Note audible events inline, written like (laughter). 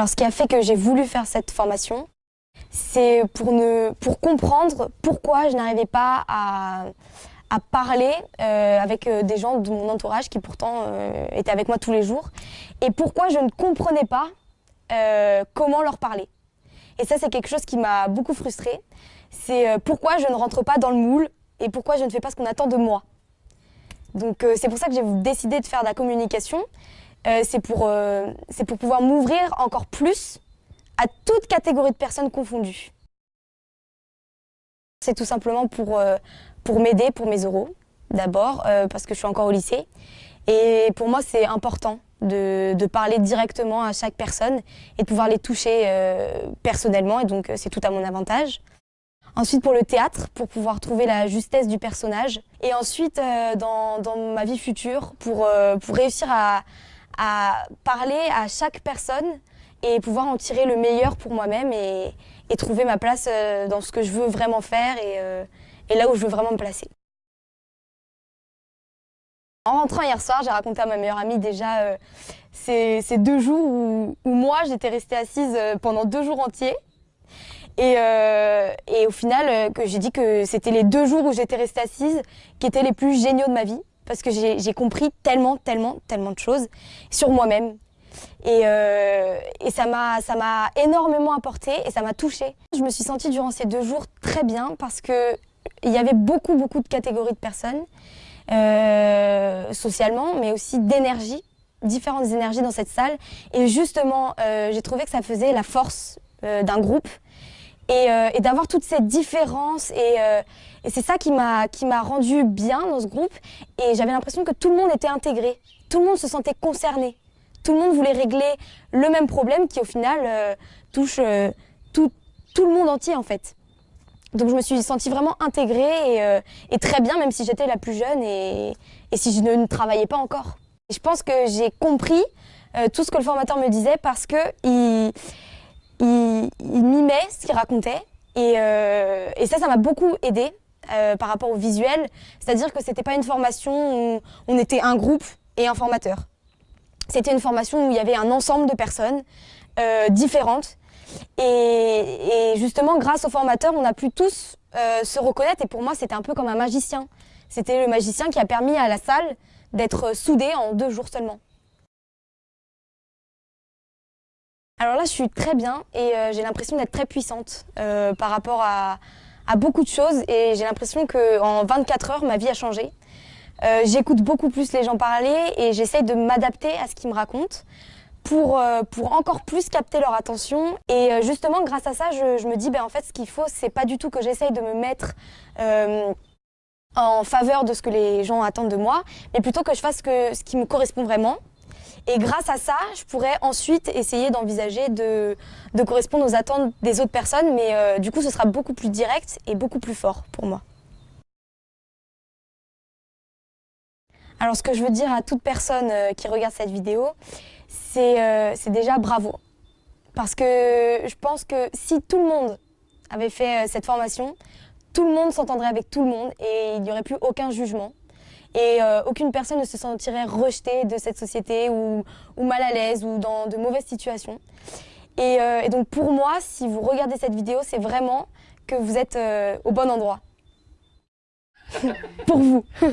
Alors ce qui a fait que j'ai voulu faire cette formation, c'est pour, pour comprendre pourquoi je n'arrivais pas à, à parler euh, avec euh, des gens de mon entourage qui pourtant euh, étaient avec moi tous les jours et pourquoi je ne comprenais pas comment leur parler. Et ça, c'est quelque chose qui m'a beaucoup frustrée. C'est pourquoi je ne rentre pas dans le moule et pourquoi je ne fais pas ce qu'on attend de moi. Donc c'est pour ça que j'ai décidé de faire de la communication. C'est pour, pour pouvoir m'ouvrir encore plus à toute catégorie de personnes confondues. C'est tout simplement pour, euh, pour m'aider pour mes euros, d'abord, euh, parce que je suis encore au lycée. Et pour moi, c'est important de, de, parler directement à chaque personne et de pouvoir les toucher euh, personnellement, et donc c'est tout à mon avantage. Ensuite pour le théâtre, pour pouvoir trouver la justesse du personnage. Et ensuite dans, dans, ma vie future, pour, pour réussir à, à parler à chaque personne et pouvoir en tirer le meilleur pour moi-même et, trouver ma place euh, dans ce que je veux vraiment faire et, euh, et, là où je veux vraiment me placer. En rentrant hier soir, j'ai raconté à ma meilleure amie déjà euh, ces, deux jours où, moi j'étais restée assise pendant deux jours entiers. Et, et au final, que j'ai dit que c'était les deux jours où j'étais restée assise qui étaient les plus géniaux de ma vie parce que j'ai compris tellement, tellement, tellement de choses sur moi-même, et, euh, ça m'a énormément apporté et ça m'a touchée. Je me suis sentie durant ces deux jours très bien parce qu'il y avait beaucoup, beaucoup de catégories de personnes, euh, socialement, mais aussi d'énergie, différentes énergies dans cette salle. Et justement, euh, j'ai trouvé que ça faisait la force d'un groupe et, euh, et d'avoir toutes ces différences et, euh, c'est ça qui m'a rendu bien dans ce groupe et j'avais l'impression que tout le monde était intégré, tout le monde se sentait concerné tout le monde voulait régler le même problème qui au final euh, touche tout, tout, le monde entier en fait. Donc je me suis sentie vraiment intégrée et, très bien même si j'étais la plus jeune et, et, si je ne, travaillais pas encore. je pense que j'ai compris tout ce que le formateur me disait parce que il, il, mimait ce qu'il racontait et, et, ça, ça m'a beaucoup aidé par rapport au visuel. C'est-à-dire que c'était pas une formation où on était un groupe et un formateur. C'était une formation où il y avait un ensemble de personnes euh, différentes. Et, justement, grâce au formateur, on a pu tous euh, se reconnaître. Et pour moi, c'était un peu comme un magicien. C'était le magicien qui a permis à la salle d'être soudée en deux jours seulement. Alors là, je suis très bien et euh, j'ai l'impression d'être très puissante par rapport à, beaucoup de choses. Et j'ai l'impression qu'en 24 heures, ma vie a changé. Euh, j'écoute beaucoup plus les gens parler et j'essaye de m'adapter à ce qu'ils me racontent pour, euh, pour encore plus capter leur attention. Et euh, justement, grâce à ça, je, me dis, ben, en fait, ce qu'il faut, c'est pas du tout que j'essaye de me mettre en faveur de ce que les gens attendent de moi, mais plutôt que je fasse ce qui me correspond vraiment. Et grâce à ça, je pourrais ensuite essayer d'envisager de, de, correspondre aux attentes des autres personnes, mais du coup, ce sera beaucoup plus direct et beaucoup plus fort pour moi. Alors ce que je veux dire à toute personne euh, qui regarde cette vidéo, euh, c'est déjà bravo. Parce que je pense que si tout le monde avait fait euh, cette formation, tout le monde s'entendrait avec tout le monde et il n'y aurait plus aucun jugement. Et aucune personne ne se sentirait rejetée de cette société ou, mal à l'aise ou dans de mauvaises situations. Et, et, donc pour moi, si vous regardez cette vidéo, c'est vraiment que vous êtes au bon endroit. (laughs) pour vous. (laughs)